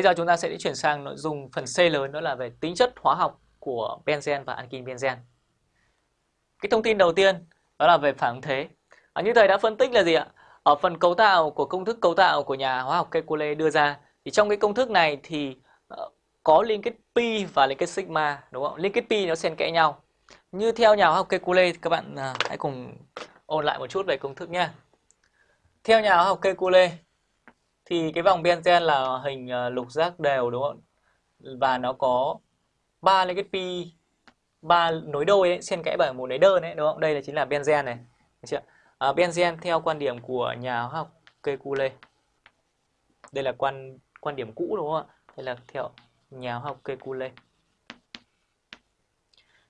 Bây giờ chúng ta sẽ chuyển sang nội dung phần C lớn đó là về tính chất hóa học của benzen và ankin benzen. Cái thông tin đầu tiên đó là về phản ứng thế. À, như thầy đã phân tích là gì ạ? Ở phần cấu tạo của công thức cấu tạo của nhà hóa học Kekulé đưa ra thì trong cái công thức này thì ờ, có liên kết pi và liên kết sigma đúng không? Liên kết pi nó xen kẽ nhau. Như theo nhà hóa học Kekulé các bạn à, hãy cùng ôn lại một chút về công thức nhé. Theo nhà hóa học Kekulé thì cái vòng benzen là hình ờ, lục giác đều đúng không? Và nó có ba liên kết pi ba nối đôi ấy, xen kẽ bởi một nối đơn ấy đúng không? Đây là chính là benzen này. Được chưa? Ờ, à, benzen theo quan điểm của nhà hóa học Kekulé. Đây là quan quan điểm cũ đúng không ạ? Đây là theo nhà hóa học Kekulé.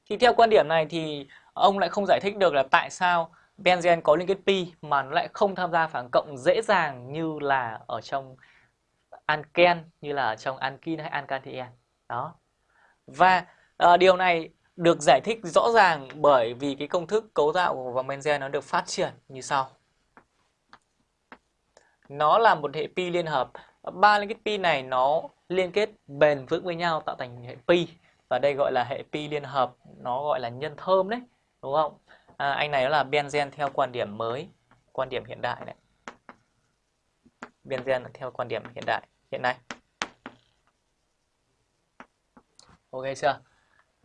Thì theo quan điểm này thì ông lại không giải thích được là tại sao benzen có liên kết pi mà nó lại không tham gia phản cộng dễ dàng như là ở trong anken như là ở trong ankin hay ankatien đó. Và uh, điều này được giải thích rõ ràng bởi vì cái công thức cấu tạo của vòng benzen nó được phát triển như sau. Nó là một hệ pi liên hợp. Ba liên kết pi này nó liên kết bền vững với nhau tạo thành hệ pi. Và đây gọi là hệ pi liên hợp nó gọi là nhân thơm đấy đúng không? À, anh này đó là benzen theo quan điểm mới quan điểm hiện đại này. Benzen theo quan điểm hiện đại hiện nay. Ok chưa?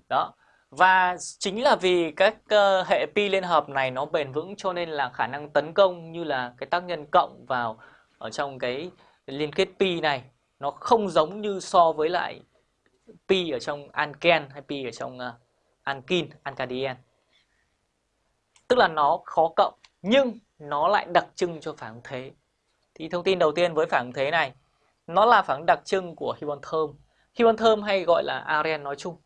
Đó. Và chính là vì các uh, hệ pi liên hợp này nó bền vững cho nên là khả năng tấn công như là cái tác nhân cộng vào ở trong cái liên kết pi này nó không giống như so với lại pi ở trong anken hay pi ở trong ờ, uh, ankin, alkadien tức là nó khó cộng, nhưng nó lại đặc trưng cho phản ứng thế. Thì thông tin đầu tiên với phản ứng thế này, nó là phản ứng đặc trưng của hibon thơm Hibon thơm hay gọi là aren nói chung.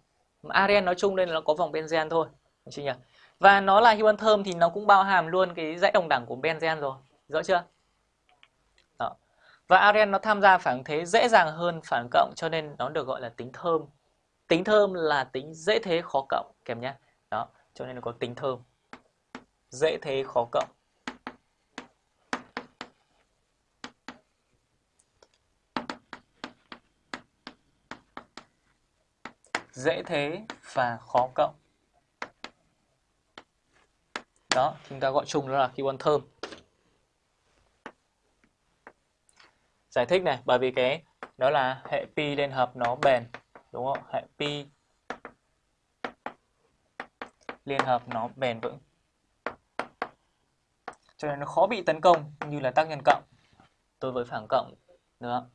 Aren nói chung nên là nó có vòng benzen thôi chị nhỉ? Và nó là hibon thơm thì nó cũng bao hàm luôn cái dãy đồng đẳng của benzen rồi, rõ chưa? Đó. và aren nó tham gia phản ứng thế dễ dàng hơn phản ứng cộng, cho nên nó được gọi là tính thơm. Tính thơm là tính dễ thế khó cộng, kèm nhé đó, cho nên nó có tính thơm dễ thế khó cộng. Dễ thế và khó cộng. Đó, chúng ta gọi chung đó là keyword thơm. Giải thích này, bởi vì cái đó là hệ pi liên hợp nó bền, đúng không? Hệ pi liên hợp nó bền vững cho nên nó khó bị tấn công như là tác nhân cộng tôi với phản cộng nữa